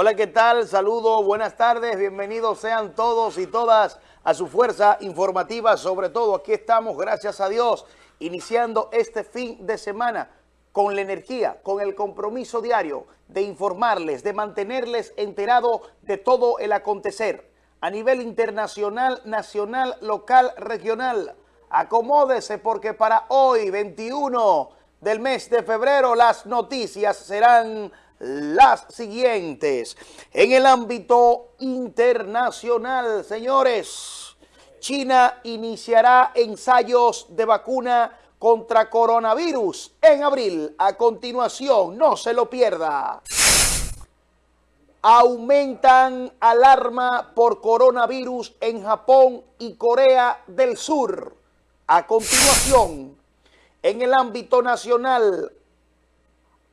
Hola, ¿qué tal? Saludos, buenas tardes, bienvenidos sean todos y todas a su fuerza informativa. Sobre todo, aquí estamos, gracias a Dios, iniciando este fin de semana con la energía, con el compromiso diario de informarles, de mantenerles enterados de todo el acontecer a nivel internacional, nacional, local, regional. Acomódese porque para hoy, 21 del mes de febrero, las noticias serán las siguientes. En el ámbito internacional, señores, China iniciará ensayos de vacuna contra coronavirus en abril. A continuación, no se lo pierda. Aumentan alarma por coronavirus en Japón y Corea del Sur. A continuación, en el ámbito nacional,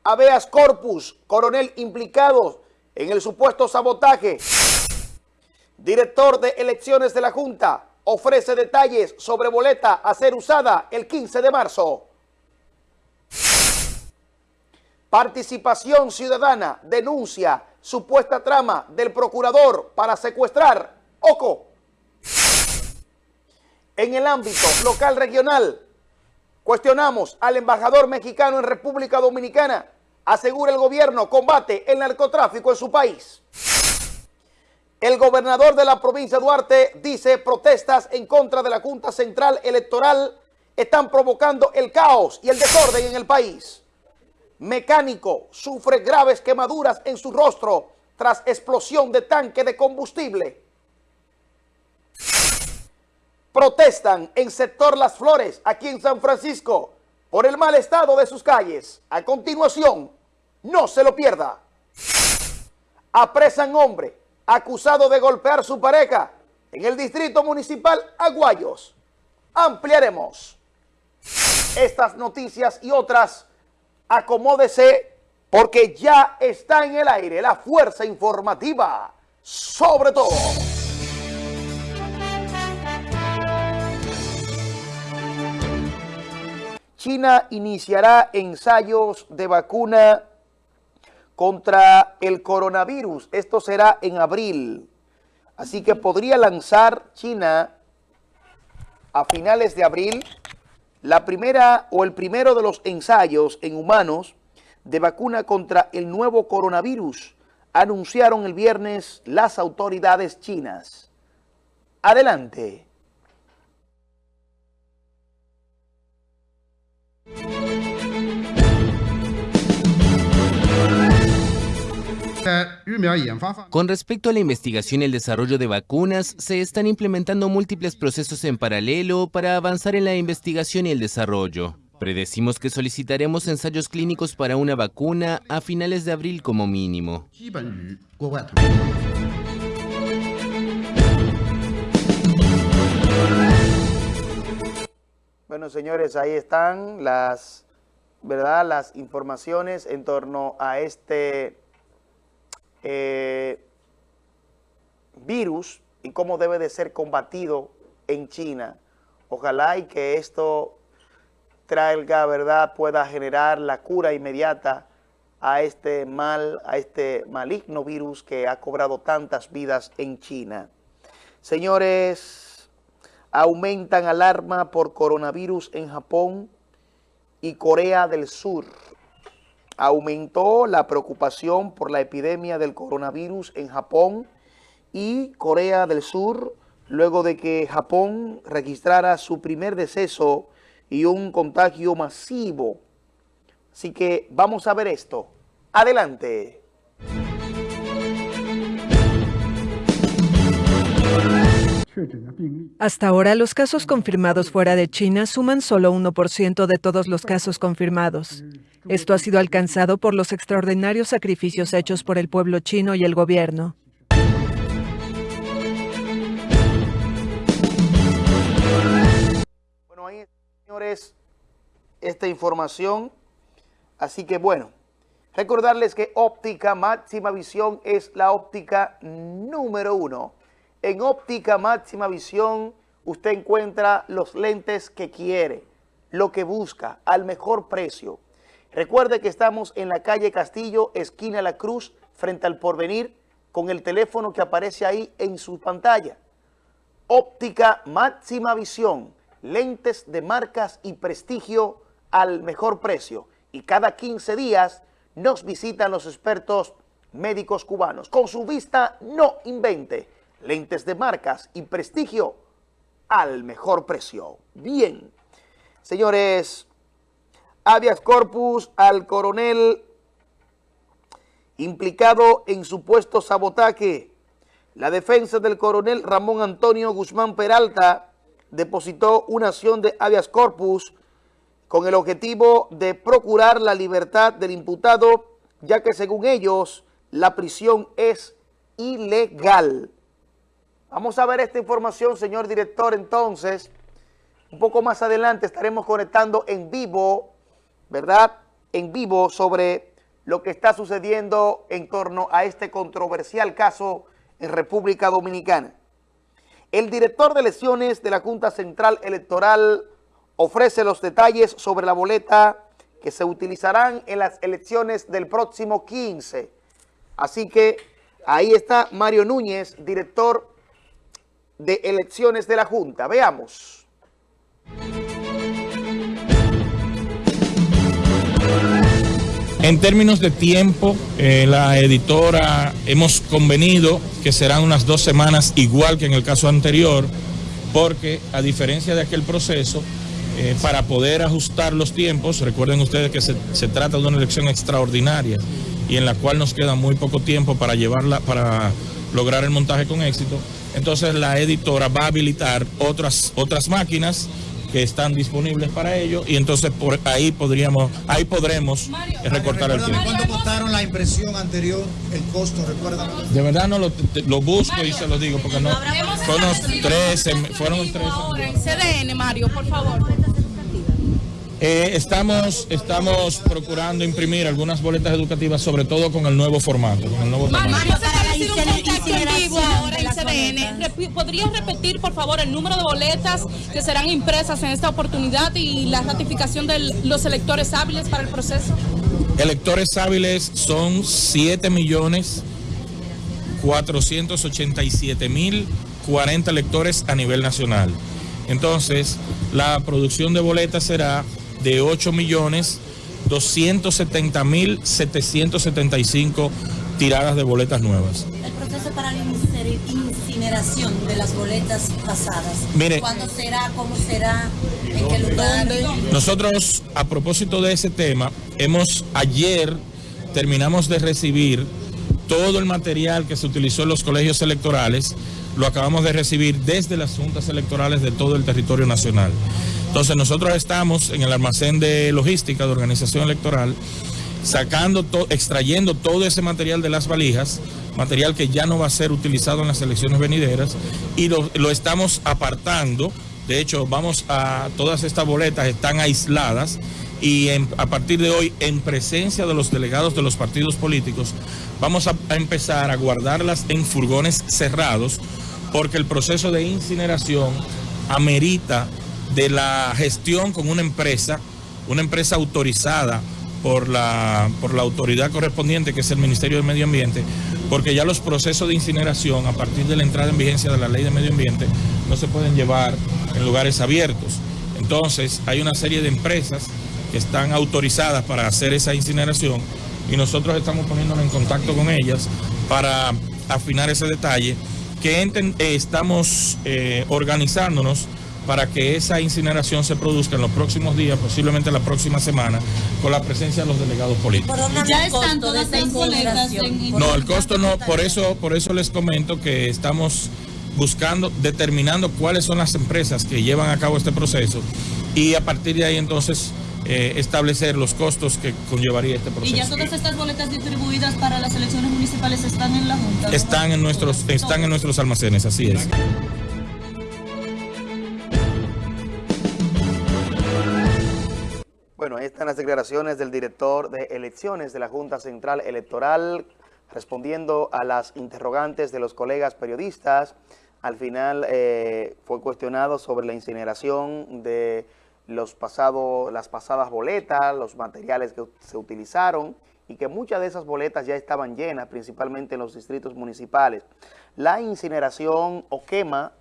habeas corpus, coronel implicado en el supuesto sabotaje. Director de elecciones de la Junta ofrece detalles sobre boleta a ser usada el 15 de marzo. Participación Ciudadana denuncia supuesta trama del procurador para secuestrar OCO. En el ámbito local regional, cuestionamos al embajador mexicano en República Dominicana asegura el gobierno combate el narcotráfico en su país. El gobernador de la provincia Duarte dice protestas en contra de la Junta Central Electoral están provocando el caos y el desorden en el país. Mecánico sufre graves quemaduras en su rostro tras explosión de tanque de combustible. Protestan en sector Las Flores, aquí en San Francisco, por el mal estado de sus calles. A continuación, no se lo pierda. Apresan hombre acusado de golpear su pareja en el distrito municipal Aguayos. Ampliaremos estas noticias y otras. Acomódese porque ya está en el aire la fuerza informativa sobre todo. China iniciará ensayos de vacuna contra el coronavirus. Esto será en abril. Así que podría lanzar China a finales de abril la primera o el primero de los ensayos en humanos de vacuna contra el nuevo coronavirus, anunciaron el viernes las autoridades chinas. Adelante. Con respecto a la investigación y el desarrollo de vacunas, se están implementando múltiples procesos en paralelo para avanzar en la investigación y el desarrollo. Predecimos que solicitaremos ensayos clínicos para una vacuna a finales de abril como mínimo. Bueno, señores, ahí están las, ¿verdad? las informaciones en torno a este eh, virus y cómo debe de ser combatido en China. Ojalá y que esto traiga, ¿verdad?, pueda generar la cura inmediata a este mal, a este maligno virus que ha cobrado tantas vidas en China. Señores, aumentan alarma por coronavirus en Japón y Corea del Sur aumentó la preocupación por la epidemia del coronavirus en Japón y Corea del Sur, luego de que Japón registrara su primer deceso y un contagio masivo. Así que vamos a ver esto. Adelante. Hasta ahora, los casos confirmados fuera de China suman solo 1% de todos los casos confirmados. Esto ha sido alcanzado por los extraordinarios sacrificios hechos por el pueblo chino y el gobierno. Bueno, ahí, señores, esta información. Así que, bueno, recordarles que óptica máxima visión es la óptica número uno en óptica máxima visión usted encuentra los lentes que quiere, lo que busca, al mejor precio. Recuerde que estamos en la calle Castillo, esquina La Cruz, frente al porvenir con el teléfono que aparece ahí en su pantalla. Óptica máxima visión, lentes de marcas y prestigio al mejor precio. Y cada 15 días nos visitan los expertos médicos cubanos. Con su vista no invente, lentes de marcas y prestigio al mejor precio. Bien, señores, habeas corpus al coronel implicado en supuesto sabotaje. La defensa del coronel Ramón Antonio Guzmán Peralta depositó una acción de habeas corpus con el objetivo de procurar la libertad del imputado, ya que según ellos, la prisión es ilegal. Vamos a ver esta información, señor director, entonces. Un poco más adelante estaremos conectando en vivo, ¿verdad? En vivo sobre lo que está sucediendo en torno a este controversial caso en República Dominicana. El director de elecciones de la Junta Central Electoral ofrece los detalles sobre la boleta que se utilizarán en las elecciones del próximo 15. Así que ahí está Mario Núñez, director de elecciones de la Junta. Veamos. En términos de tiempo, eh, la editora hemos convenido que serán unas dos semanas igual que en el caso anterior, porque a diferencia de aquel proceso, eh, para poder ajustar los tiempos, recuerden ustedes que se, se, trata de una elección extraordinaria y en la cual nos queda muy poco tiempo para llevarla, para lograr el montaje con éxito. Entonces la editora va a habilitar otras, otras máquinas que están disponibles para ello y entonces por ahí podríamos, ahí podremos Mario, recortar Mario, el tiempo. ¿Cuánto costaron la impresión anterior, el costo, recuerdan? De verdad no lo, te, lo busco Mario, y se lo digo porque no, fueron 13, fueron 13. Ahora en CDN, Mario, por favor. Eh, estamos, estamos procurando imprimir algunas boletas educativas, sobre todo con el nuevo formato. Con el nuevo Mario, formato. Mario, un contacto en vivo ahora en CDN. ¿Podrías repetir, por favor, el número de boletas que serán impresas en esta oportunidad y la ratificación de los electores hábiles para el proceso? Electores hábiles son 7 millones 487 mil 40 electores a nivel nacional. Entonces, la producción de boletas será de 8 millones 270 mil 775 tiradas de boletas nuevas. Proceso para la incineración de las boletas pasadas. Mire, ¿Cuándo será? ¿Cómo será? ¿En qué lugar? Nosotros, a propósito de ese tema, hemos ayer terminamos de recibir todo el material que se utilizó en los colegios electorales, lo acabamos de recibir desde las juntas electorales de todo el territorio nacional. Entonces nosotros estamos en el almacén de logística de organización electoral, sacando, to extrayendo todo ese material de las valijas, material que ya no va a ser utilizado en las elecciones venideras, y lo, lo estamos apartando. De hecho, vamos a, todas estas boletas están aisladas y a partir de hoy, en presencia de los delegados de los partidos políticos, vamos a, a empezar a guardarlas en furgones cerrados, porque el proceso de incineración amerita de la gestión con una empresa, una empresa autorizada por la, por la autoridad correspondiente, que es el Ministerio del Medio Ambiente, porque ya los procesos de incineración, a partir de la entrada en vigencia de la Ley de Medio Ambiente, no se pueden llevar en lugares abiertos. Entonces, hay una serie de empresas que están autorizadas para hacer esa incineración y nosotros estamos poniéndonos en contacto con ellas para afinar ese detalle, que eh, estamos eh, organizándonos para que esa incineración se produzca en los próximos días, posiblemente la próxima semana, con la presencia de los delegados políticos. ¿Ya están todas estas boletas? No, el costo no, por eso, por eso les comento que estamos buscando, determinando cuáles son las empresas que llevan a cabo este proceso y a partir de ahí entonces eh, establecer los costos que conllevaría este proceso. ¿Y ya todas estas boletas distribuidas para las elecciones municipales están en la Junta? Están en nuestros, están en nuestros almacenes, así es. Están las declaraciones del director de elecciones de la Junta Central Electoral respondiendo a las interrogantes de los colegas periodistas. Al final eh, fue cuestionado sobre la incineración de los pasados, las pasadas boletas, los materiales que se utilizaron y que muchas de esas boletas ya estaban llenas, principalmente en los distritos municipales. La incineración o quema,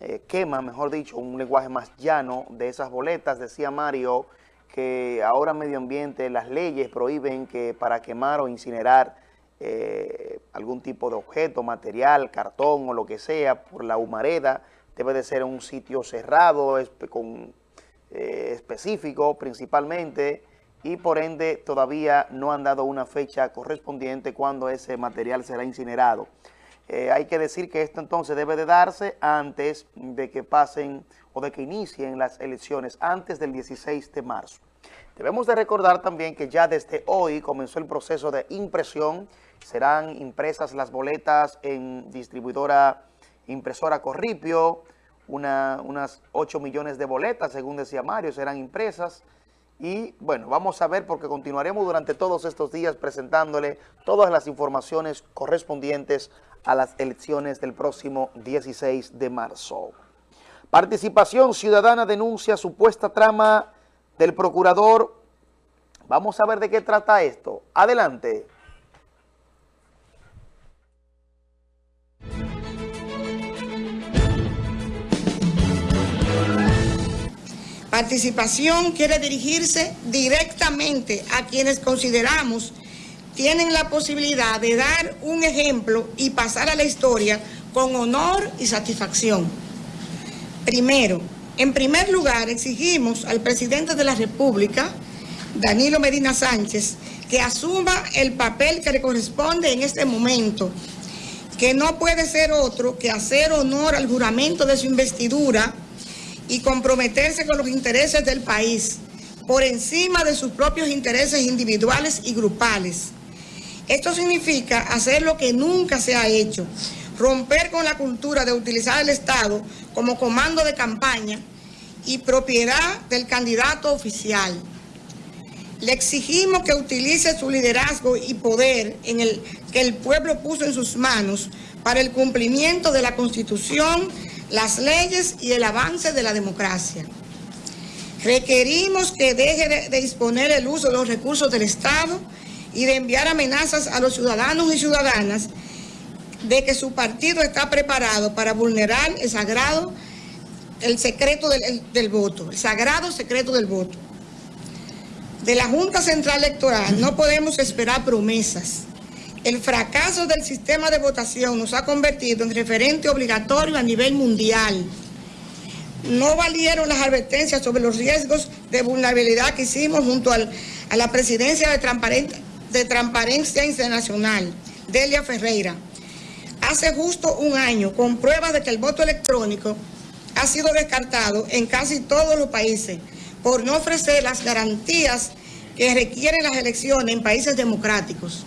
eh, quema, mejor dicho, un lenguaje más llano de esas boletas, decía Mario, que ahora medio ambiente, las leyes prohíben que para quemar o incinerar eh, algún tipo de objeto, material, cartón o lo que sea, por la humareda, debe de ser un sitio cerrado, con, eh, específico principalmente, y por ende todavía no han dado una fecha correspondiente cuando ese material será incinerado. Eh, hay que decir que esto entonces debe de darse antes de que pasen o de que inicien las elecciones, antes del 16 de marzo. Debemos de recordar también que ya desde hoy comenzó el proceso de impresión, serán impresas las boletas en distribuidora impresora Corripio, unas 8 millones de boletas, según decía Mario, serán impresas, y bueno, vamos a ver porque continuaremos durante todos estos días presentándole todas las informaciones correspondientes a las elecciones del próximo 16 de marzo. Participación Ciudadana denuncia supuesta trama del procurador. Vamos a ver de qué trata esto. Adelante. Participación quiere dirigirse directamente a quienes consideramos tienen la posibilidad de dar un ejemplo y pasar a la historia con honor y satisfacción. Primero, en primer lugar, exigimos al presidente de la República, Danilo Medina Sánchez, que asuma el papel que le corresponde en este momento, que no puede ser otro que hacer honor al juramento de su investidura y comprometerse con los intereses del país por encima de sus propios intereses individuales y grupales. Esto significa hacer lo que nunca se ha hecho, romper con la cultura de utilizar el Estado como comando de campaña y propiedad del candidato oficial. Le exigimos que utilice su liderazgo y poder en el, que el pueblo puso en sus manos para el cumplimiento de la Constitución las leyes y el avance de la democracia. Requerimos que deje de, disponer el uso de los recursos del Estado y de enviar amenazas a los ciudadanos y ciudadanas de que su partido está preparado para vulnerar el sagrado, el secreto del, del voto, el sagrado secreto del voto. De la Junta Central Electoral no podemos esperar promesas el fracaso del sistema de votación nos ha convertido en referente obligatorio a nivel mundial. No valieron las advertencias sobre los riesgos de vulnerabilidad que hicimos junto a la presidencia de, de Transparencia Internacional, Delia Ferreira. Hace justo un año, con pruebas de que el voto electrónico ha sido descartado en casi todos los países por no ofrecer las garantías que requieren las elecciones en países democráticos.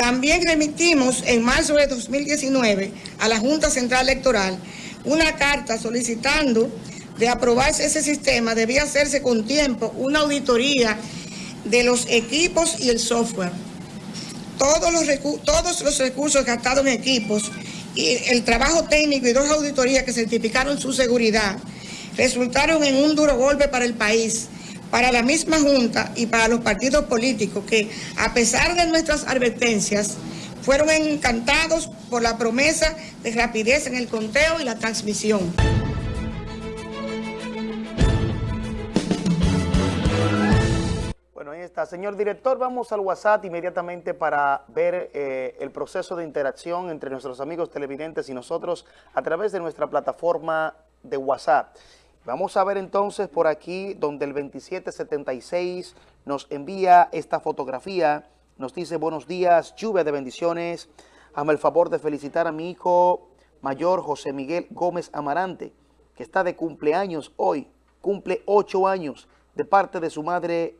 También remitimos en marzo de 2019 a la Junta Central Electoral una carta solicitando de aprobarse ese sistema, debía hacerse con tiempo una auditoría de los equipos y el software. Todos los, todos los recursos gastados en equipos y el trabajo técnico y dos auditorías que certificaron su seguridad resultaron en un duro golpe para el país para la misma Junta y para los partidos políticos que, a pesar de nuestras advertencias, fueron encantados por la promesa de rapidez en el conteo y la transmisión. Bueno, ahí está. Señor director, vamos al WhatsApp inmediatamente para ver eh, el proceso de interacción entre nuestros amigos televidentes y nosotros a través de nuestra plataforma de WhatsApp. Vamos a ver entonces por aquí donde el 2776 nos envía esta fotografía. Nos dice, buenos días, lluvia de bendiciones. Hazme el favor de felicitar a mi hijo mayor José Miguel Gómez Amarante, que está de cumpleaños hoy. Cumple ocho años de parte de su madre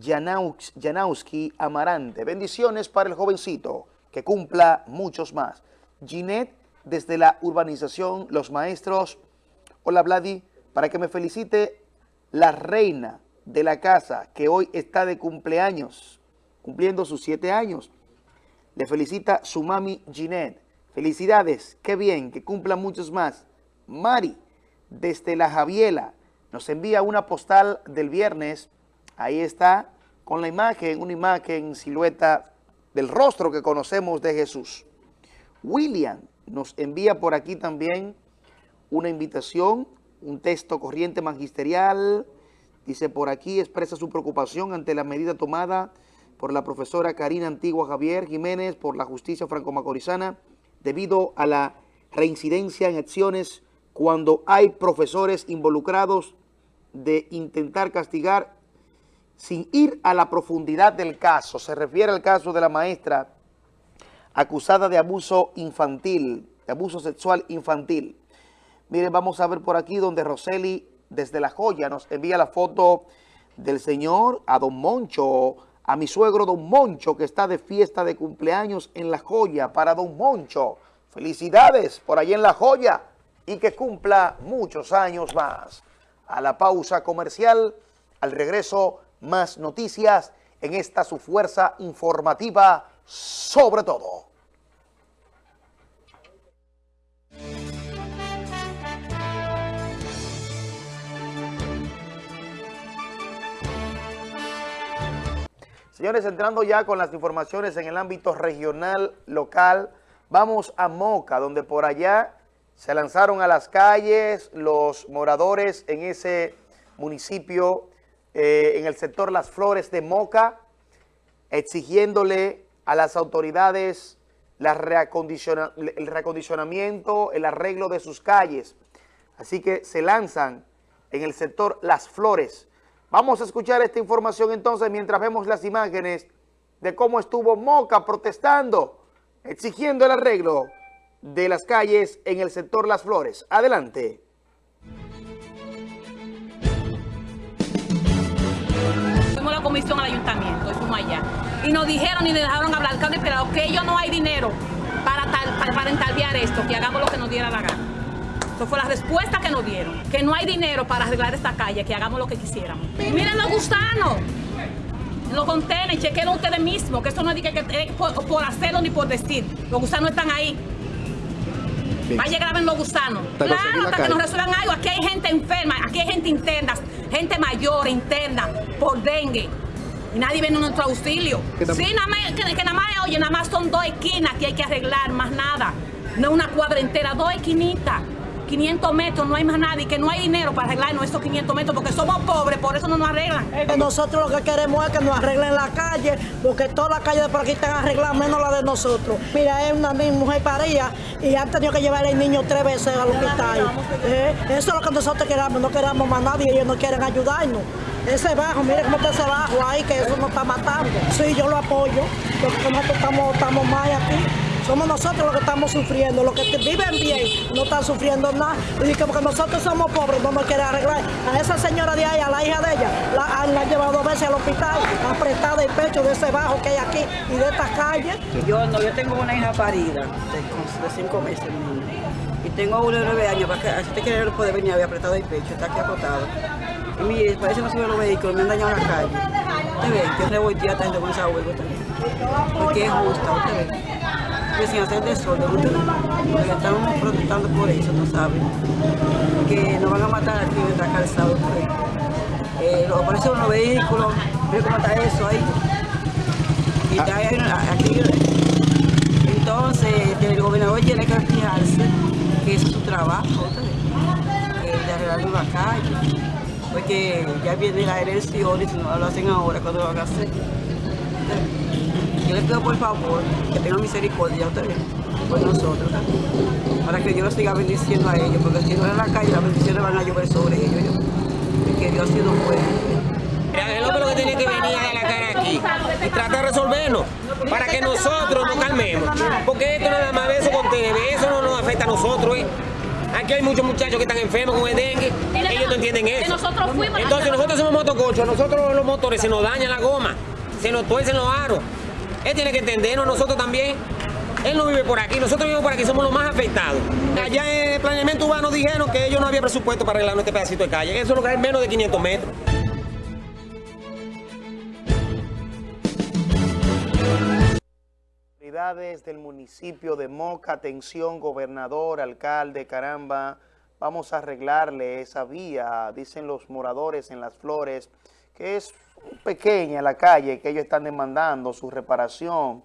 Janowski Amarante. Bendiciones para el jovencito, que cumpla muchos más. Ginette, desde la urbanización Los Maestros. Hola, Vladi para que me felicite la reina de la casa que hoy está de cumpleaños, cumpliendo sus siete años. Le felicita su mami Ginette. Felicidades, qué bien, que cumpla muchos más. Mari, desde la Javiela, nos envía una postal del viernes. Ahí está, con la imagen, una imagen, silueta del rostro que conocemos de Jesús. William nos envía por aquí también una invitación, un texto corriente magisterial, dice por aquí, expresa su preocupación ante la medida tomada por la profesora Karina Antigua Javier Jiménez por la justicia franco-macorizana debido a la reincidencia en acciones cuando hay profesores involucrados de intentar castigar sin ir a la profundidad del caso. Se refiere al caso de la maestra acusada de abuso infantil, de abuso sexual infantil. Miren, vamos a ver por aquí donde Roseli desde La Joya nos envía la foto del señor a don Moncho, a mi suegro don Moncho, que está de fiesta de cumpleaños en La Joya. Para don Moncho, felicidades por allí en La Joya y que cumpla muchos años más. A la pausa comercial, al regreso, más noticias en esta su fuerza informativa sobre todo. Señores, entrando ya con las informaciones en el ámbito regional, local, vamos a Moca, donde por allá se lanzaron a las calles los moradores en ese municipio, eh, en el sector Las Flores de Moca, exigiéndole a las autoridades el reacondicionamiento, el arreglo de sus calles. Así que se lanzan en el sector Las Flores. Vamos a escuchar esta información entonces mientras vemos las imágenes de cómo estuvo Moca protestando, exigiendo el arreglo de las calles en el sector Las Flores. Adelante. Fuimos la comisión al ayuntamiento y fuimos allá. Y nos dijeron y nos dejaron hablar alcalde pero que ellos no hay dinero para, tal, para, para esto, que hagamos lo que nos diera la gana. Eso fue la respuesta que nos dieron. Que no hay dinero para arreglar esta calle, que hagamos lo que quisiéramos. Miren los gusanos. Los contenedores, chequen ustedes mismos, que eso no es, que, que, por, por, hacerlo ni por decir. Los gusanos están ahí. Vaya graben los gusanos. Claro, hasta que nos resuelvan algo. Aquí hay gente enferma, aquí hay gente interna, gente mayor, interna, por dengue. Y nadie viene a nuestro auxilio. Sí, nada más, que, que nada más, oye, nada más son dos esquinas que hay que arreglar, más nada. No una cuadra entera, dos esquinitas. 500 metros, no hay más nadie, que no hay dinero para arreglar nuestros 500 metros porque somos pobres, por eso no nos arreglan. Nosotros lo que queremos es que nos arreglen la calle, porque todas las calles de por aquí están arregladas, menos la de nosotros. Mira, es una mujer paría y han tenido que llevar al niño tres veces al hospital. Eh, eso es lo que nosotros queremos, no queremos más nadie, ellos no quieren ayudarnos. Ese bajo, mire cómo está ese bajo ahí, que eso nos está matando. Sí, yo lo apoyo, porque nosotros estamos, estamos mal aquí. Somos nosotros los que estamos sufriendo, los que viven bien no están sufriendo nada. Y que porque nosotros somos pobres no nos quieren arreglar. A esa señora de ahí, a la hija de ella, la, la han llevado dos veces al hospital, apretada el pecho de ese bajo que hay aquí y de estas calles. Yo no, yo tengo una hija parida de, cinco meses. Y tengo uno de nueve años, para que, si usted quiere puede venir, había apretado el pecho, está aquí acotado. Y mire, parece que no suben los vehículos, me han dañado la calle. Usted ve, que revolteada está con esa huevo también. Porque es justa, usted ve que sin hacer desorden, porque estamos protestando por eso, tú sabes, que nos van a matar aquí en esta calzada por. Eh, lo aparecen los vehículos, ve cómo está eso ahí. Y está ahí, aquí, entonces el gobernador tiene que fijarse que es su trabajo, ¿sabes? de arreglar la calle, porque ya viene la elección y si no lo hacen ahora, cuando lo van a hacer? Yo pido por favor que tengan misericordia ustedes por nosotros, para que Dios siga bendiciendo a ellos, porque si no en la calle las bendiciones van a llover sobre ellos, yo, que Dios ha sido bueno. El hombre lo que tiene que venir a la cara aquí y tratar de resolverlo para que nosotros nos calmemos. Porque esto nada más eso con TV, eso no nos afecta a nosotros. ¿eh? Aquí hay muchos muchachos que están enfermos con el dengue, ellos no entienden eso. Entonces nosotros somos motocochos, nosotros los motores se nos daña la goma, se nos tuercen los aros. Él tiene que entendernos, nosotros también. Él no vive por aquí, nosotros vivimos por aquí, somos los más afectados. Allá en el planeamiento urbano dijeron que ellos no había presupuesto para arreglar este pedacito de calle. Eso es lo que es menos de 500 metros. Del municipio de Moca, atención, gobernador, alcalde, caramba, vamos a arreglarle esa vía, dicen los moradores en Las Flores, que es pequeña la calle que ellos están demandando, su reparación.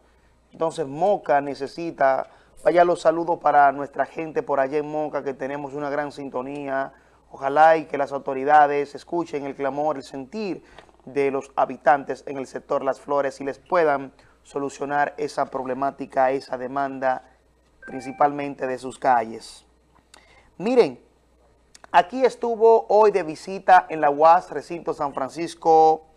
Entonces Moca necesita, vaya los saludos para nuestra gente por allá en Moca, que tenemos una gran sintonía. Ojalá y que las autoridades escuchen el clamor, el sentir de los habitantes en el sector Las Flores y les puedan solucionar esa problemática, esa demanda, principalmente de sus calles. Miren, aquí estuvo hoy de visita en la UAS, recinto San Francisco,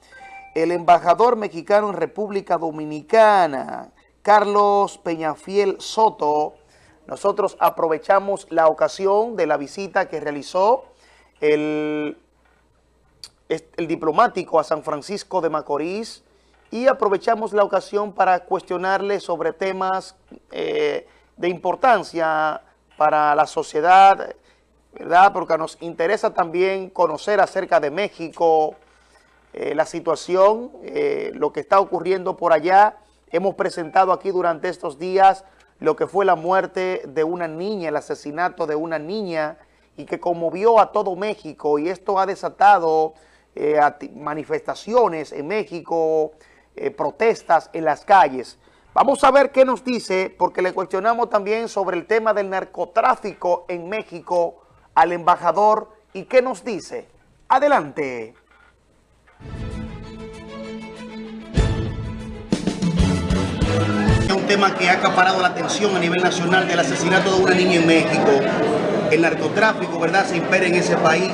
el embajador mexicano en República Dominicana, Carlos Peñafiel Soto. Nosotros aprovechamos la ocasión de la visita que realizó el, diplomático a San Francisco de Macorís y aprovechamos la ocasión para cuestionarle sobre temas eh, de importancia para la sociedad, ¿verdad? Porque nos interesa también conocer acerca de México, eh, la situación, eh, lo que está ocurriendo por allá. Hemos presentado aquí durante estos días lo que fue la muerte de una niña, el asesinato de una niña y que conmovió a todo México y esto ha desatado eh, manifestaciones en México, protestas en las calles. Vamos a ver qué nos dice, porque le cuestionamos también sobre el tema del narcotráfico en México al embajador y qué nos dice. Adelante. Tema que ha acaparado la atención a nivel nacional del asesinato de una niña en México. El narcotráfico, ¿verdad?, se impera en ese país.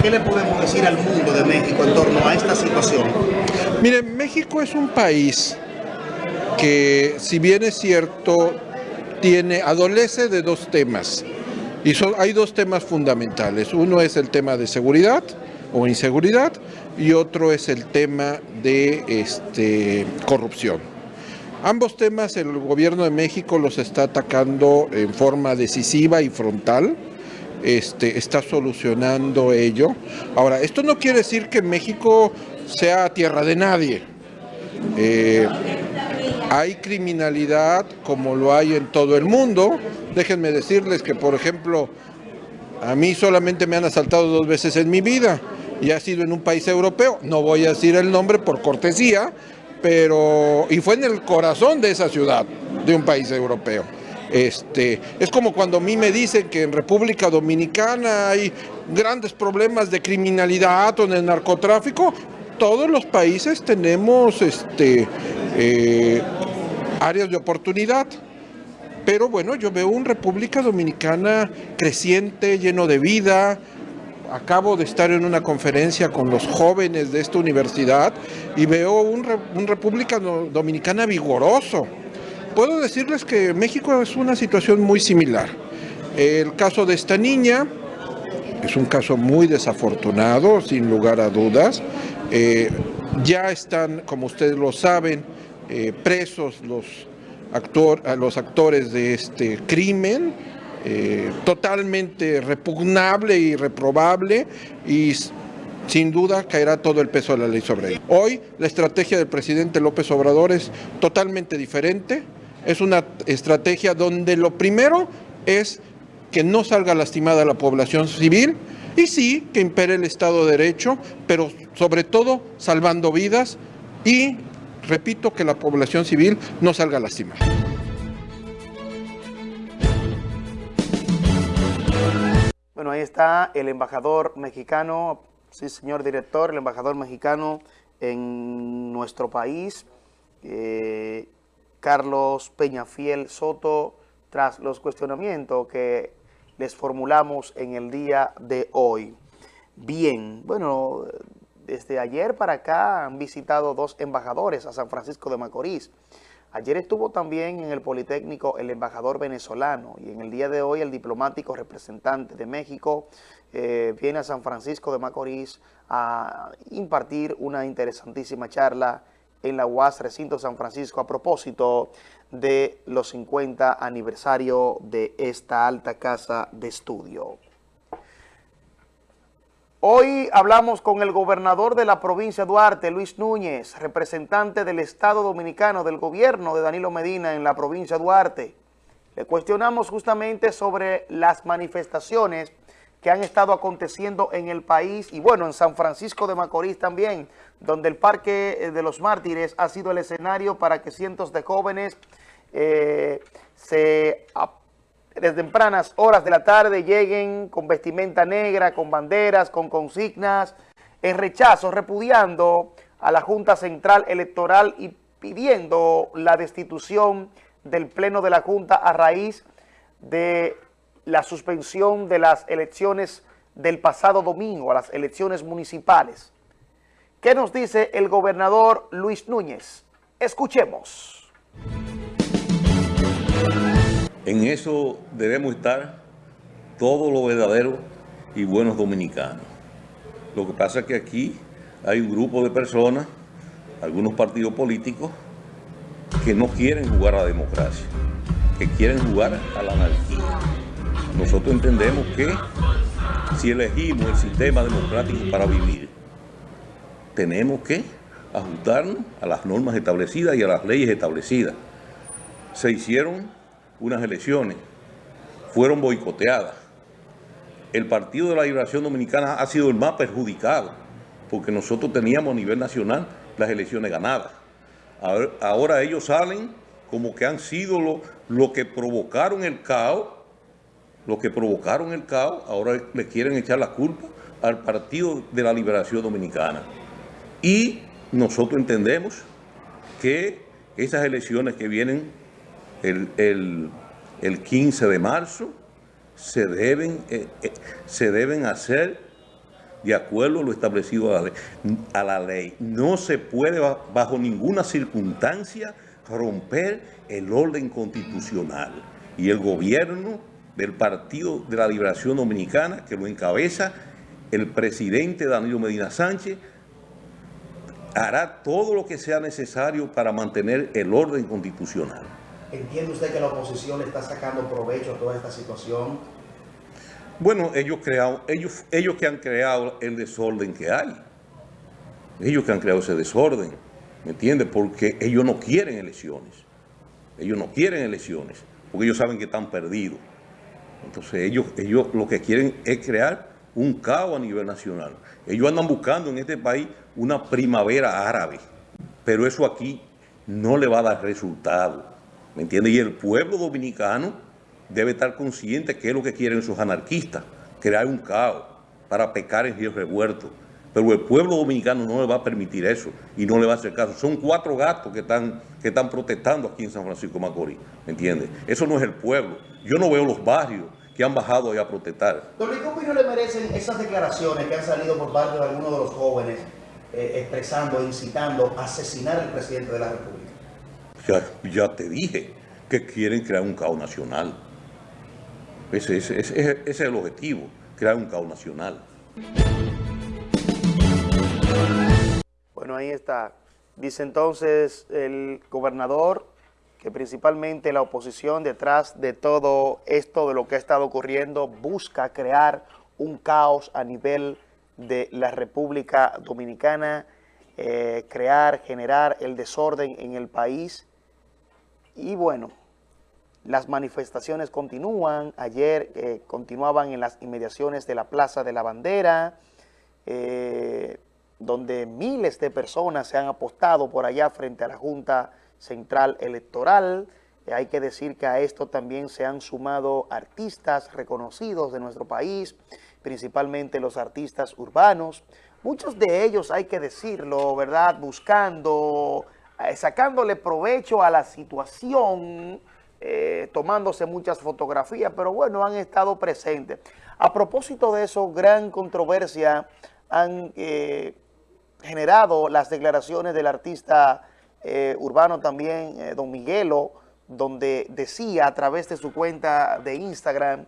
¿Qué le podemos decir al mundo de México en torno a esta situación? Mire, México es un país que, si bien es cierto, tiene, adolece de dos temas. Y son, hay dos temas fundamentales. Uno es el tema de seguridad o inseguridad y otro es el tema de este, corrupción. Ambos temas el gobierno de México los está atacando en forma decisiva y frontal. Este, está solucionando ello. Ahora, esto no quiere decir que México sea tierra de nadie. Eh, hay criminalidad como lo hay en todo el mundo. Déjenme decirles que, por ejemplo, a mí solamente me han asaltado dos veces en mi vida y ha sido en un país europeo. No voy a decir el nombre por cortesía, pero y fue en el corazón de esa ciudad, de un país europeo. Este, es como cuando a mí me dicen que en República Dominicana hay grandes problemas de criminalidad o el narcotráfico. Todos los países tenemos este, eh, áreas de oportunidad. Pero bueno, yo veo una República Dominicana creciente, lleno de vida, acabo de estar en una conferencia con los jóvenes de esta universidad y veo un, República Dominicana vigoroso. Puedo decirles que México es una situación muy similar. El caso de esta niña es un caso muy desafortunado, sin lugar a dudas. Eh, ya están, como ustedes lo saben, eh, presos los, actor, los actores de este crimen eh, totalmente repugnable y reprobable y sin duda caerá todo el peso de la ley sobre él. Hoy la estrategia del presidente López Obrador es totalmente diferente, es una estrategia donde lo primero es que no salga lastimada la población civil y sí que impere el Estado de Derecho, pero sobre todo salvando vidas y repito que la población civil no salga lastimada. Ahí está el embajador mexicano, sí señor director, el embajador mexicano en nuestro país, eh, Carlos Peñafiel Soto, tras los cuestionamientos que les formulamos en el día de hoy. Bien, bueno, desde ayer para acá han visitado dos embajadores a San Francisco de Macorís. Ayer estuvo también en el Politécnico el embajador venezolano y en el día de hoy el diplomático representante de México eh, viene a San Francisco de Macorís a impartir una interesantísima charla en la UAS Recinto San Francisco a propósito de los 50 aniversario de esta alta casa de estudio. Hoy hablamos con el gobernador de la provincia Duarte, Luis Núñez, representante del Estado Dominicano del gobierno de Danilo Medina en la provincia Duarte. Le cuestionamos justamente sobre las manifestaciones que han estado aconteciendo en el país y bueno, en San Francisco de Macorís también, donde el Parque eh, de los Mártires ha sido el escenario para que cientos de jóvenes eh, se, desde tempranas horas de la tarde lleguen con vestimenta negra, con banderas, con consignas, en rechazo, repudiando a la Junta Central Electoral y pidiendo la destitución del Pleno de la Junta a raíz de la suspensión de las elecciones del pasado domingo, a las elecciones municipales. ¿Qué nos dice el gobernador Luis Núñez? Escuchemos. En eso debemos estar todos los verdaderos y buenos dominicanos. Lo que pasa es que aquí hay un grupo de personas, algunos partidos políticos, que no quieren jugar a la democracia, que quieren jugar a la anarquía. Nosotros entendemos que si elegimos el sistema democrático para vivir, tenemos que ajustarnos a las normas establecidas y a las leyes establecidas. Se hicieron unas elecciones, fueron boicoteadas. El Partido de la Liberación Dominicana ha sido el más perjudicado, porque nosotros teníamos a nivel nacional las elecciones ganadas. Ahora, ellos salen como que han sido lo, lo que provocaron el caos, lo que provocaron el caos, ahora le quieren echar la culpa al Partido de la Liberación Dominicana. Y nosotros entendemos que esas elecciones que vienen el, 15 de marzo se deben, eh, eh, se deben hacer de acuerdo a lo establecido a la, ley, a la ley. No se puede bajo ninguna circunstancia romper el orden constitucional. Y el gobierno del Partido de la Liberación Dominicana, que lo encabeza el presidente Danilo Medina Sánchez, hará todo lo que sea necesario para mantener el orden constitucional. ¿Entiende usted que la oposición le está sacando provecho a toda esta situación? Bueno, ellos, creado, ellos, ellos que han creado el desorden que hay. Ellos que han creado ese desorden, ¿me entiende? Porque ellos no quieren elecciones. Ellos no quieren elecciones, porque ellos saben que están perdidos. Entonces ellos, ellos lo que quieren es crear un caos a nivel nacional. Ellos andan buscando en este país una primavera árabe, pero eso aquí no le va a dar resultado. ¿Me entiendes? Y el pueblo dominicano debe estar consciente que es lo que quieren esos anarquistas, crear un caos para pecar en río revuelto. Pero el pueblo dominicano no le va a permitir eso y no le va a hacer caso. Son cuatro gatos que están, que están protestando aquí en San Francisco Macorís, ¿me entiendes? Eso no es el pueblo. Yo no veo los barrios que han bajado ahí a protestar. Don ¿qué opinión le merecen esas declaraciones que han salido por parte de algunos de los jóvenes eh, expresando, incitando a asesinar al presidente de la República? Ya, te dije que quieren crear un caos nacional. Ese, es el objetivo, crear un caos nacional. Bueno, ahí está. Dice entonces el gobernador que principalmente la oposición detrás de todo esto, de lo que ha estado ocurriendo, busca crear un caos a nivel de la República Dominicana, eh, crear, generar el desorden en el país y bueno, las manifestaciones continúan. Ayer eh, continuaban en las inmediaciones de la Plaza de la Bandera, eh, donde miles de personas se han apostado por allá frente a la Junta Central Electoral. Eh, hay que decir que a esto también se han sumado artistas reconocidos de nuestro país, principalmente los artistas urbanos. Muchos de ellos, hay que decirlo, ¿verdad?, buscando sacándole provecho a la situación, eh, tomándose muchas fotografías, pero bueno, han estado presentes. A propósito de eso, gran controversia han eh, generado las declaraciones del artista urbano también, don Miguelo, donde decía a través de su cuenta de Instagram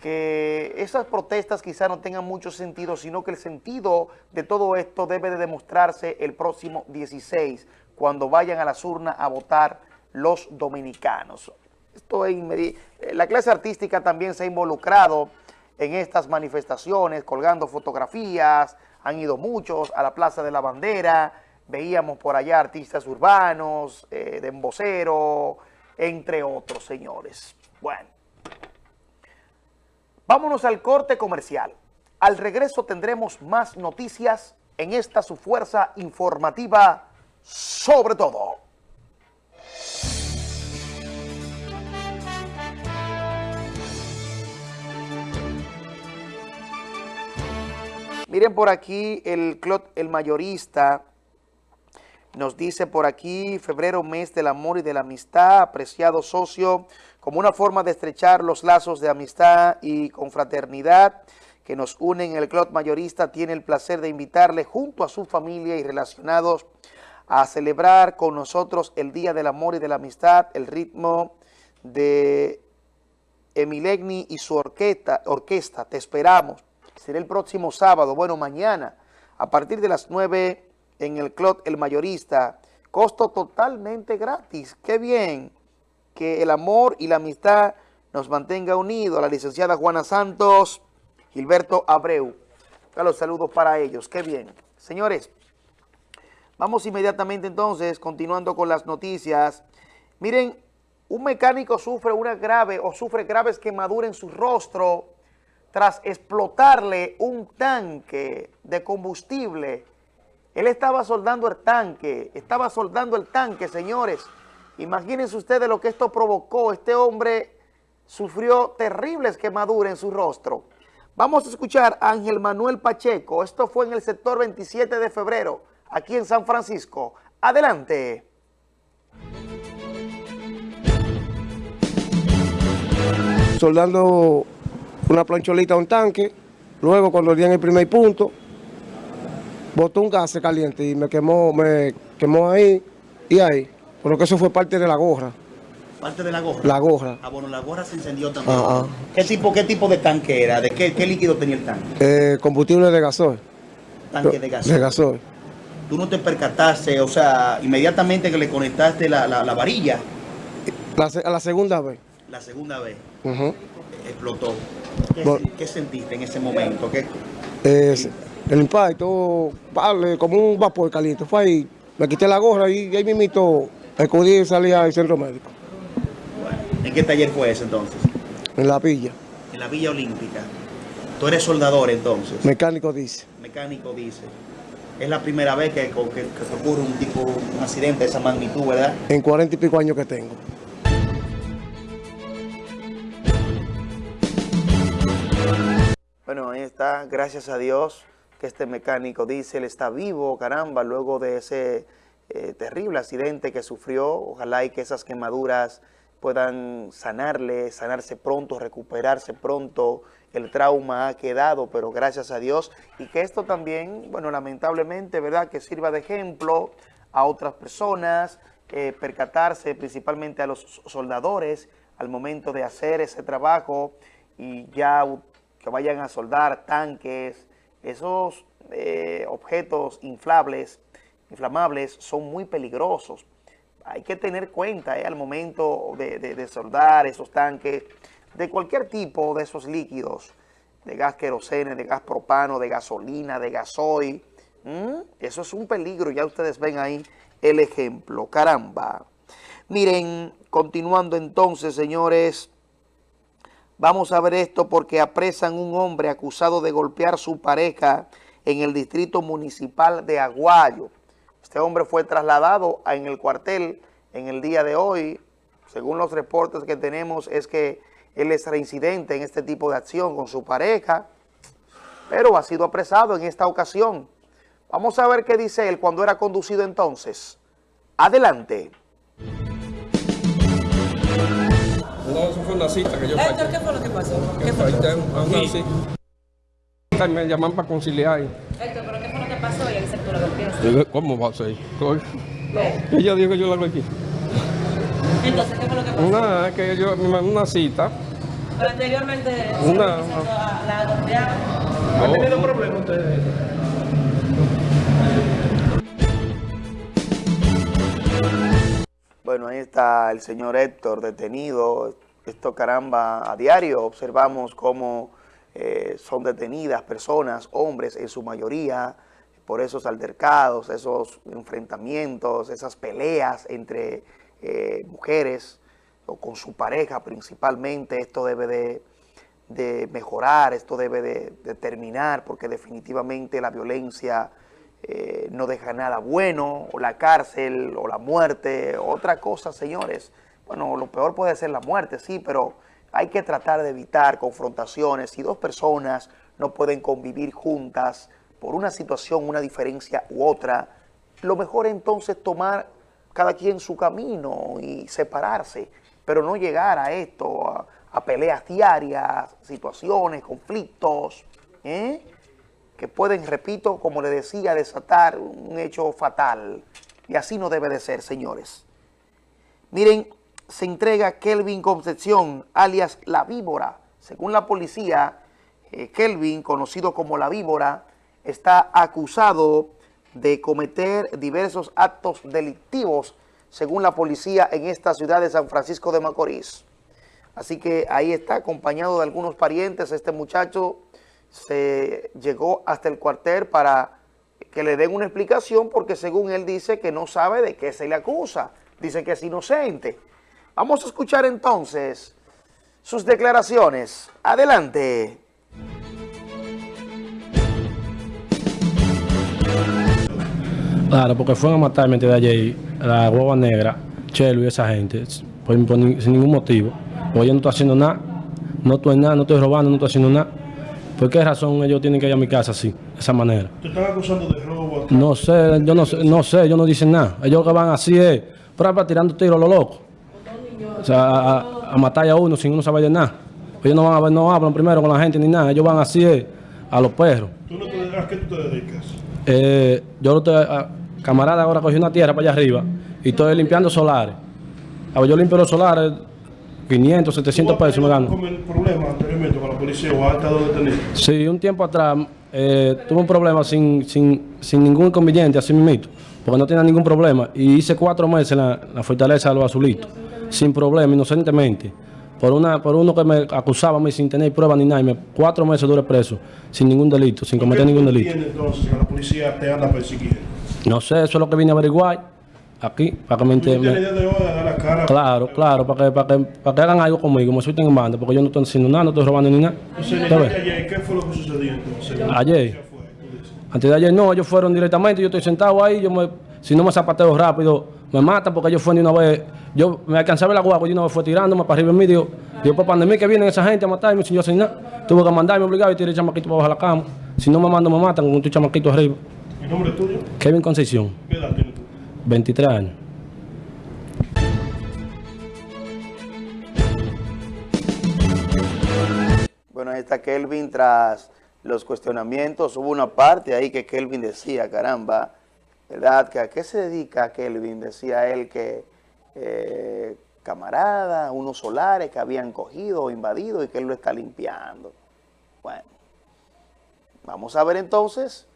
que esas protestas quizá no tengan mucho sentido, sino que el sentido de todo esto debe de demostrarse el próximo 16, cuando vayan a las urnas a votar los dominicanos. Esto es la clase artística también se ha involucrado en estas manifestaciones, colgando fotografías, han ido muchos a la Plaza de la Bandera, veíamos por allá artistas urbanos, eh, de embocero, entre otros señores. Bueno, Vámonos al corte comercial. Al regreso tendremos más noticias en esta su fuerza informativa sobre todo. Miren por aquí el clot, el mayorista, nos dice por aquí, febrero, mes del amor y de la amistad, apreciado socio, como una forma de estrechar los lazos de amistad y confraternidad que nos unen, el Club Mayorista tiene el placer de invitarle junto a su familia y relacionados a celebrar con nosotros el Día del Amor y de la Amistad, el ritmo de Emilegni y su orquesta, orquesta. Te esperamos. Será el próximo sábado, bueno, mañana, a partir de las 9 en el Club El Mayorista. Costo totalmente gratis. ¡Qué bien! Que el amor y la amistad nos mantenga unidos. La licenciada Juana Santos Gilberto Abreu. Los saludos para ellos. Qué bien. Señores, vamos inmediatamente entonces, continuando con las noticias. Miren, un mecánico sufre una grave o sufre graves quemaduras en su rostro tras explotarle un tanque de combustible. Él estaba soldando el tanque, estaba soldando el tanque, señores. Imagínense ustedes lo que esto provocó. Este hombre sufrió terribles quemaduras en su rostro. Vamos a escuchar a Ángel Manuel Pacheco. Esto fue en el sector 27 de febrero, aquí en San Francisco. Adelante. Soldando una plancholita a un tanque, luego cuando di en el primer punto, botó un gas caliente y me quemó, me quemó ahí y ahí. Pero que eso fue parte de la gorra. Parte de la gorra. La gorra. Ah, bueno, la gorra se encendió también. Ah, ah. ¿Qué, tipo, ¿Qué tipo de tanque era? ¿De qué, qué líquido tenía el tanque? Eh, combustible de gasoil. Tanque de gasoil. De gasoil. ¿Tú no te percataste, o sea, inmediatamente que le conectaste la, la, varilla? a la segunda vez. La segunda vez. Explotó. ¿Qué, sentiste en ese momento? ¿Qué? el impacto, vale, como un vapor caliente. Fue ahí, me quité la gorra y ahí mismo acudí y salí al centro médico. ¿En qué taller fue ese entonces? En la villa. En la Villa Olímpica. ¿Tú eres soldador entonces? Mecánico dice. Mecánico dice. Es la primera vez que, ocurre un tipo, un accidente de esa magnitud, ¿verdad? En cuarenta y pico años que tengo. Bueno, ahí está, gracias a Dios que este mecánico dice, él está vivo, caramba, luego de ese eh, terrible accidente que sufrió. Ojalá y que esas quemaduras puedan sanarle, sanarse pronto, recuperarse pronto. El trauma ha quedado, pero gracias a Dios. Y que esto también, bueno, lamentablemente, ¿verdad?, que sirva de ejemplo a otras personas, eh, percatarse principalmente a los soldadores al momento de hacer ese trabajo y ya que vayan a soldar tanques, esos eh, objetos inflables, inflamables son muy peligrosos hay que tener cuenta eh, al momento de, soldar esos tanques de cualquier tipo de esos líquidos, de gas querosene, de gas propano, de gasolina, de gasoil. Eso es un peligro, ya ustedes ven ahí el ejemplo. Caramba. Miren, continuando entonces, señores, vamos a ver esto porque apresan un hombre acusado de golpear a su pareja en el distrito municipal de Aguayo. Este hombre fue trasladado en el cuartel en el día de hoy. Según los reportes que tenemos, es que él es reincidente en este tipo de acción con su pareja, pero ha sido apresado en esta ocasión. Vamos a ver qué dice él cuando era conducido entonces. Adelante. No, eso fue una cita que yo Héctor, ¿qué fue lo que pasó? ¿Qué fue? Una cita. Me llaman para conciliar. Héctor, ¿pero qué fue lo que pasó en el sector de ¿Cómo va a ser? Ella dijo que yo la hago aquí. Entonces, ¿qué fue lo que pasó? Una, que yo me mandó una cita. Pero anteriormente una, la golpearon. ¿No han tenido problemas ustedes? Bueno, ahí está el señor Héctor detenido. Esto caramba, a diario observamos cómo eh, son detenidas personas, hombres en su mayoría, por esos altercados, esos enfrentamientos, esas peleas entre eh, mujeres o con su pareja principalmente. Esto debe de, mejorar, esto debe de, terminar, porque definitivamente la violencia eh, no deja nada bueno, o la cárcel, o la muerte, otra cosa, señores. Bueno, lo peor puede ser la muerte, sí, pero hay que tratar de evitar confrontaciones. Si dos personas no pueden convivir juntas por una situación, una diferencia u otra, lo mejor es entonces tomar cada quien su camino y separarse, pero no llegar a esto, a, peleas diarias, situaciones, conflictos, ¿eh? que pueden, repito, como le decía, desatar un hecho fatal. Y así no debe de ser, señores. Miren, se entrega Kelvin Concepción, alias La Víbora. Según la policía, eh, Kelvin, conocido como La Víbora, está acusado de cometer diversos actos delictivos, según la policía, en esta ciudad de San Francisco de Macorís. Así que ahí está, acompañado de algunos parientes, este muchacho se llegó hasta el cuartel para que le den una explicación porque según él dice que no sabe de qué se le acusa, dice que es inocente. Vamos a escuchar entonces sus declaraciones. Adelante. Claro, porque fueron a matarme de la guagua negra, Chelo y esa gente, por, por, sin ningún motivo. Porque yo no estoy haciendo nada, no estoy nada, no estoy robando, no estoy haciendo nada. ¿Por qué razón ellos tienen que ir a mi casa así, de esa manera? ¿Te están acusando de robo? No sé, yo no sé, no sé, ellos no dicen nada. Ellos que van así es, para tirando tiros a lo loco. O sea, a, a, matar a uno sin uno saber de nada. Ellos no van a ver, no hablan primero con la gente ni nada. Ellos van así es, a los perros. ¿Tú no te, ¿A qué tú te dedicas? Eh, yo estoy, a, camarada ahora cogí una tierra para allá arriba y estoy limpiando solares. A ver, yo limpio los solares 500, 700 pesos me gano. problema anteriormente con la policía o ha estado detenido? Sí, un tiempo atrás eh, tuve un problema sin, sin, sin ningún inconveniente, así mismo, porque no tenía ningún problema. Y hice cuatro meses en la, la fortaleza de los azulitos, sin problema, inocentemente. Por, una, por uno que me acusaba a mí sin tener prueba ni nada, y me, cuatro meses duré preso, sin ningún delito, sin cometer ningún delito. ¿Qué entonces que la policía te anda persiguiendo? No sé, eso es lo que vine a averiguar aquí, para que me entiendan. Claro, claro, para que, para, que, para que hagan algo conmigo, me suelten en banda, porque yo no estoy haciendo nada, no estoy robando ni nada. ayer, ¿Qué fue lo que sucedió entonces? Ayer. Antes de ayer no, ellos fueron directamente, yo estoy sentado ahí, yo me, si no me zapateo rápido, me matan porque ellos fueron de una vez, yo me alcanzaba la guagua y una vez fue tirándome para arriba en mí, digo, digo, papá, de mí que vienen esa gente a matarme sin yo hacer nada. Tuve que mandarme obligado y tiré el chamaquito para bajar la cama. Si no me mando, me matan con un chamaquito arriba. ¿El nombre tuyo? Kevin Concepción. ¿Qué edad tienes tú? 23 años. Bueno, ahí está Kelvin tras los cuestionamientos. Hubo una parte ahí que Kelvin decía, caramba, ¿verdad? ¿Que ¿A qué se dedica Kelvin? Decía él que eh, camarada, unos solares que habían cogido o invadido y que él lo está limpiando. Bueno, vamos a ver entonces.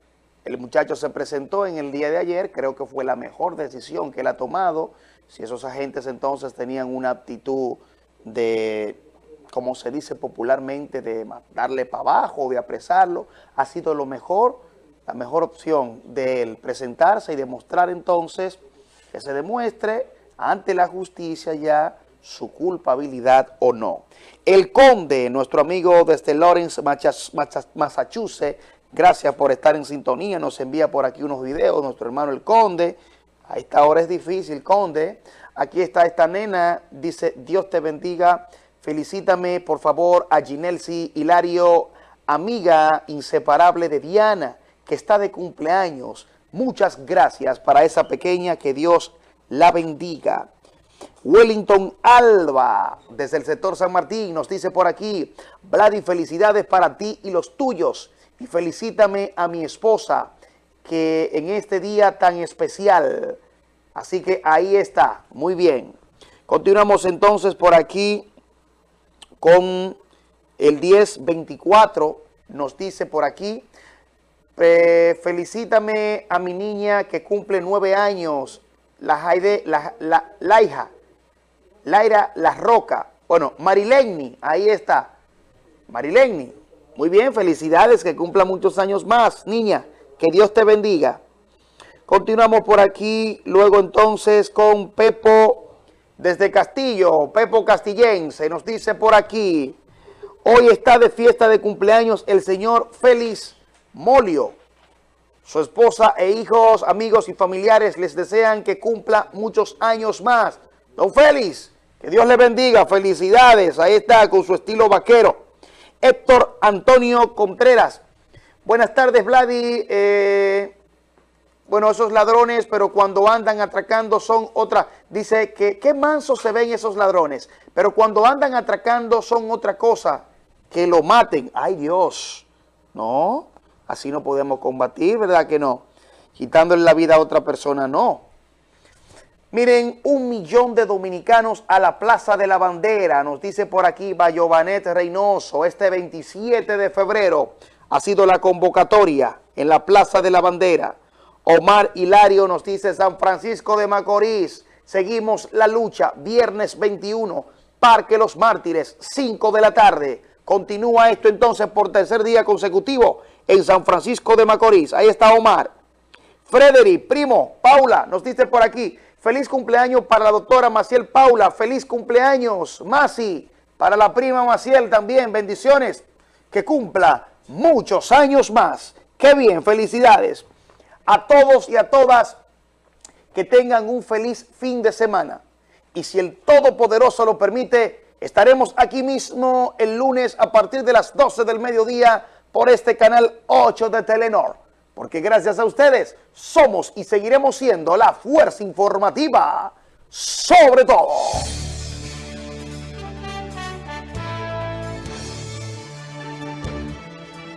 El muchacho se presentó en el día de ayer, creo que fue la mejor decisión que él ha tomado. Si esos agentes entonces tenían una actitud de, como se dice popularmente, de darle para abajo, de apresarlo, ha sido lo mejor, la mejor opción de él presentarse y demostrar entonces que se demuestre ante la justicia ya su culpabilidad o no. El conde, nuestro amigo desde Lawrence, Massachusetts, Gracias por estar en sintonía. Nos envía por aquí unos videos nuestro hermano el Conde. A esta hora es difícil, Conde. Aquí está esta nena. Dice, Dios te bendiga. Felicítame, por favor, a Ginelsi Hilario, amiga inseparable de Diana, que está de cumpleaños. Muchas gracias para esa pequeña. Que Dios la bendiga. Wellington Alba, desde el sector San Martín, nos dice por aquí, Vladi, felicidades para ti y los tuyos y felicítame a mi esposa que en este día tan especial. Así que ahí está, muy bien. Continuamos entonces por aquí con el 1024, nos dice por aquí, felicítame a mi niña que cumple nueve años, la, Jaide, la, la, la hija, Laira La Roca. Bueno, Marileni, ahí está, Marileni, muy bien, felicidades, que cumpla muchos años más, niña. Que Dios te bendiga. Continuamos por aquí, luego entonces con Pepo desde Castillo, Pepo Castillense, nos dice por aquí. Hoy está de fiesta de cumpleaños el señor Félix Molio. Su esposa e hijos, amigos y familiares les desean que cumpla muchos años más. Don Félix, que Dios le bendiga, felicidades. Ahí está con su estilo vaquero. Héctor Antonio Contreras. Buenas tardes, Vladi. Eh, bueno, esos ladrones, pero cuando andan atracando son otra. Dice que qué mansos se ven esos ladrones, pero cuando andan atracando son otra cosa. Que lo maten. ¡Ay, Dios! No, así no podemos combatir, ¿verdad que no? Quitándole la vida a otra persona, no. Miren, un millón de dominicanos a la Plaza de la Bandera, nos dice por aquí Bayovanet Reynoso, este 27 de febrero ha sido la convocatoria en la Plaza de la Bandera. Omar Hilario nos dice San Francisco de Macorís, seguimos la lucha, viernes 21, Parque Los Mártires, 5 de la tarde. Continúa esto entonces por tercer día consecutivo en San Francisco de Macorís. Ahí está Omar. Frederick, primo, Paula, nos dice por aquí, Feliz cumpleaños para la doctora Maciel Paula. Feliz cumpleaños, Masi. Para la prima Maciel también. Bendiciones. Que cumpla muchos años más. Qué bien, felicidades. A todos y a todas que tengan un feliz fin de semana. Y si el Todopoderoso lo permite, estaremos aquí mismo el lunes a partir de las 12 del mediodía por este canal 8 de Telenor porque gracias a ustedes somos y seguiremos siendo la fuerza informativa sobre todo.